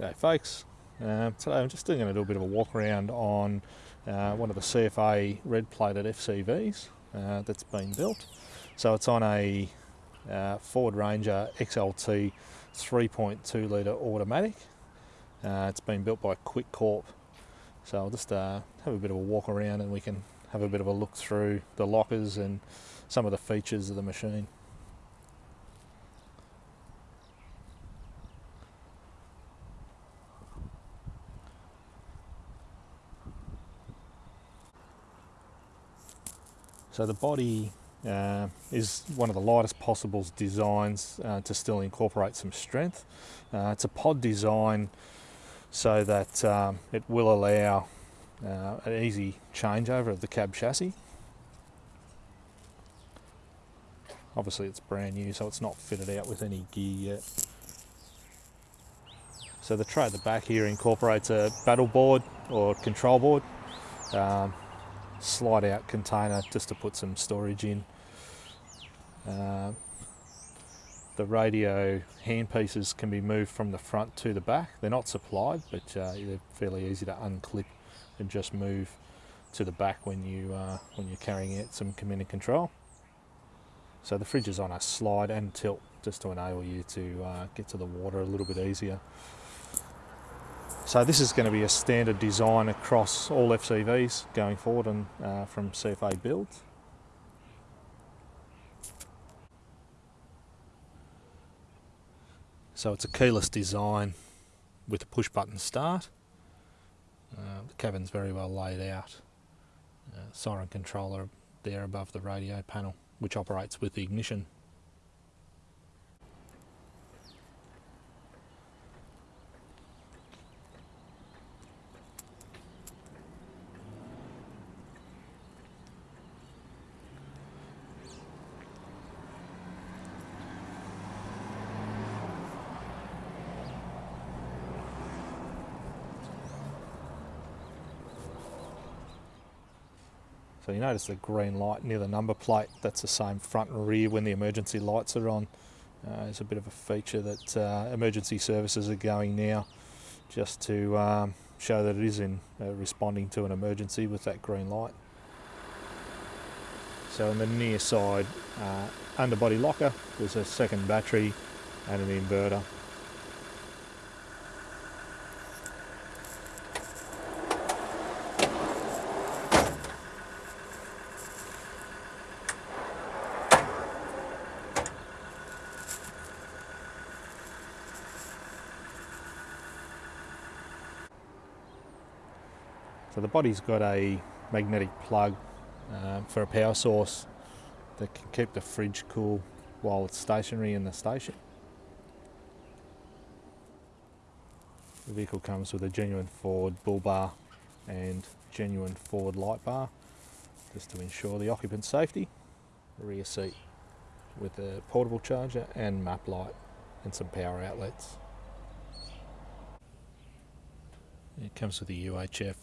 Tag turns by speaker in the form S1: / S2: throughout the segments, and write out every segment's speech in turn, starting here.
S1: G'day folks. Uh, today I'm just doing a little bit of a walk around on uh, one of the CFA red plated FCVs uh, that's been built. So it's on a uh, Ford Ranger XLT 3.2 litre automatic. Uh, it's been built by Quick Corp. So I'll just have a bit of a walk around and we can have a bit of a look through the lockers and some of the features of the machine. So the body uh, is one of the lightest possible designs uh, to still incorporate some strength. Uh, it's a pod design so that um, it will allow uh, an easy changeover of the cab chassis. Obviously it's brand new so it's not fitted out with any gear yet. So the tray at the back here incorporates a battle board or control board. Um, slide out container just to put some storage in. Uh, the radio handpieces can be moved from the front to the back. They're not supplied, but uh, they're fairly easy to unclip and just move to the back when you uh, when you're carrying out some command and control. So the fridge is on a slide and tilt just to enable you to uh, get to the water a little bit easier. So this is going to be a standard design across all FCVs going forward and uh, from CFA builds. So it's a keyless design with a push button start. Uh, the cabin's very well laid out. Uh, siren controller there above the radio panel which operates with the ignition So you notice the green light near the number plate, that's the same front and rear when the emergency lights are on. Uh, it's a bit of a feature that uh, emergency services are going now just to um, show that it is in uh, responding to an emergency with that green light. So on the near side uh, underbody locker there's a second battery and an inverter So the body's got a magnetic plug uh, for a power source that can keep the fridge cool while it's stationary in the station. The vehicle comes with a genuine Ford bull bar and genuine Ford light bar just to ensure the occupant's safety. rear seat with a portable charger and map light and some power outlets. It comes with a UHF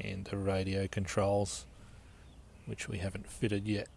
S1: and the radio controls which we haven't fitted yet